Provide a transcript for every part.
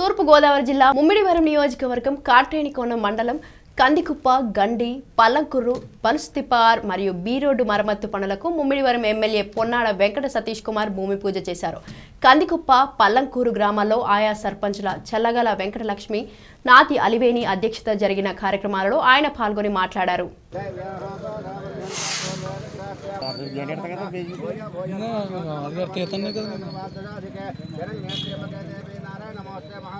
తూర్పు గోదావరి జిల్లా ముమ్మిడివరం నియోజకవర్గం కాట్రేనికోన మండలం కందికుప్ప గండి పల్లంకుర్రు బన్స్తిపార్ మరియు బీ రోడ్డు మరమ్మత్తు పనులకు ముమ్మిడివరం ఎమ్మెల్యే పొన్నాడ వెంకట సతీష్ కుమార్ భూమి పూజ చేశారు. కందికుప్ప పల్లంకూరు గ్రామాల్లో ఆయా సర్పంచుల చల్లగల వెంకటలక్ష్మి నాతి అలివేని అధ్యక్షత జరిగిన కార్యక్రమాలలో ఆయన పాల్గొని మాట్లాడారు. తీతనే కదా నమస్తే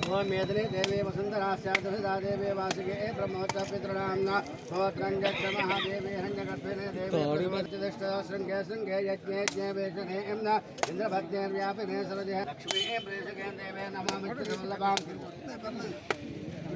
گو میتنی دی وسندر سیادی واسکے موت پیتنا ہو مہادی नमामि